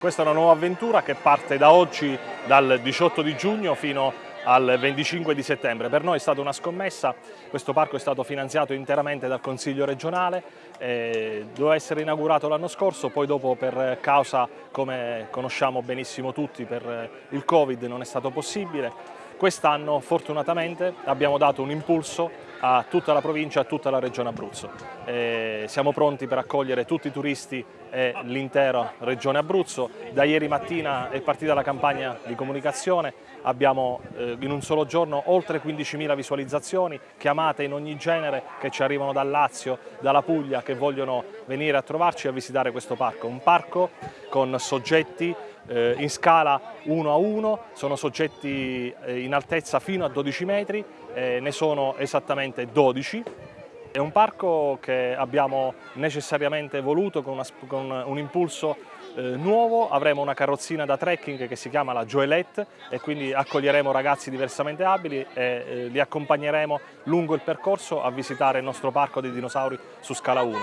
Questa è una nuova avventura che parte da oggi, dal 18 di giugno fino al 25 di settembre. Per noi è stata una scommessa, questo parco è stato finanziato interamente dal Consiglio regionale, eh, doveva essere inaugurato l'anno scorso, poi dopo per causa, come conosciamo benissimo tutti, per il Covid non è stato possibile. Quest'anno fortunatamente abbiamo dato un impulso a tutta la provincia a tutta la regione Abruzzo. Eh, siamo pronti per accogliere tutti i turisti e l'intera regione Abruzzo. Da ieri mattina è partita la campagna di comunicazione, abbiamo eh, in un solo giorno oltre 15.000 visualizzazioni, chiamate in ogni genere che ci arrivano dal Lazio, dalla Puglia, che vogliono venire a trovarci e a visitare questo parco. Un parco con soggetti eh, in scala 1 a 1, sono soggetti eh, in altezza fino a 12 metri, eh, ne sono esattamente 12. È un parco che abbiamo necessariamente voluto con, una, con un impulso eh, nuovo, avremo una carrozzina da trekking che si chiama la Joelette e quindi accoglieremo ragazzi diversamente abili e eh, li accompagneremo lungo il percorso a visitare il nostro parco dei dinosauri su scala 1.